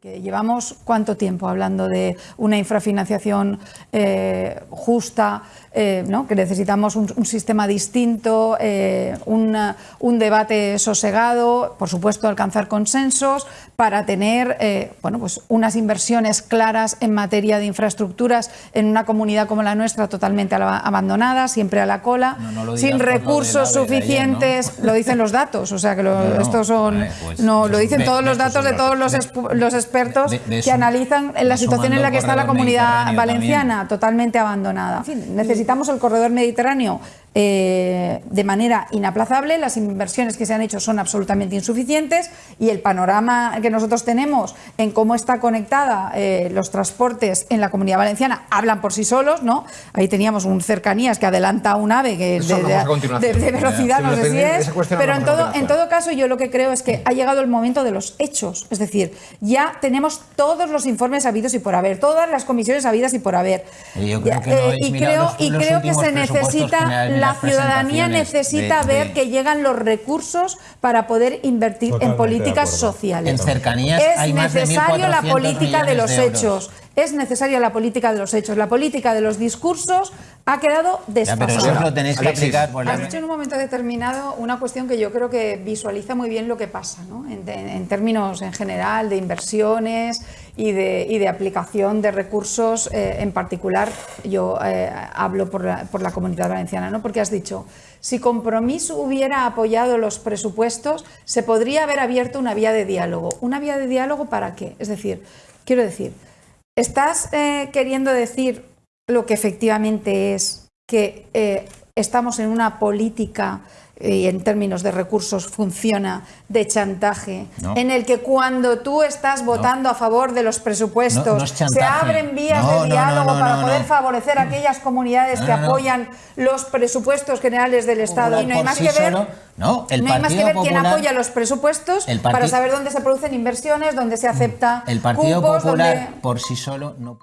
Que llevamos cuánto tiempo hablando de una infrafinanciación eh, justa, eh, ¿no? que necesitamos un, un sistema distinto, eh, una, un debate sosegado, por supuesto alcanzar consensos para tener bueno, pues unas inversiones claras en materia de infraestructuras en una comunidad como la nuestra totalmente abandonada, siempre a la cola, No, no lo sin lo recursos ayer, suficientes, lo dicen los datos, o sea que lo- estos son, pues, no, lo dicen todos los datos de todos los, los expertos De- de que analizan la situación en la que está la comunidad valenciana, también. totalmente abandonada. En fin, necesitamos el corredor mediterráneo eh, de manera inaplazable, las inversiones que se han hecho son absolutamente insuficientes y el panorama que nosotros tenemos en cómo está conectada eh, los transportes en la comunidad valenciana hablan por sí solos, ¿no? Ahí teníamos un cercanías que adelanta un ave que de, velocidad, no sé si es, pero en todo, en todo caso yo lo que creo es que ha llegado el momento de los hechos, es decir, ya tenemos todos los informes habidos y por haber, todas las comisiones habidas y por haber. Y yo creo Ya, que no eh, y creo, los- y los creo que se necesita, la ciudadanía necesita de- ver de- que llegan los recursos para poder invertir en Totalmente políticas sociales. En cercanías es hay más de necesario la 1.400 política de los de hechos. Es necesaria la política de los hechos. La política de los discursos ha quedado Ya, desfasada. pero lo tenéis que aplicar por la... Has dicho en un momento determinado una cuestión que yo creo que visualiza muy bien lo que pasa, ¿no? en, en- en términos en general de inversiones y de, y de aplicación de recursos, eh, en particular yo eh, hablo por la, por la comunidad valenciana, ¿no? porque has dicho, si Compromís hubiera apoyado los presupuestos, se podría haber abierto una vía de diálogo. ¿Una vía de diálogo para qué? Es decir, quiero decir, ¿estás eh, queriendo decir lo que efectivamente es que eh, estamos en una política y en términos de recursos funciona de chantaje, No. en el que cuando tú estás votando a favor de los presupuestos No, se abren vías de diálogo para poder favorecer a aquellas comunidades que apoyan los presupuestos generales del Estado. Y no hay más sí que ver solo- no, el no hay más que Partido ver quién Popular- apoya los presupuestos para saber dónde se producen inversiones, dónde se acepta El Partido cupos, Popular por sí solo no...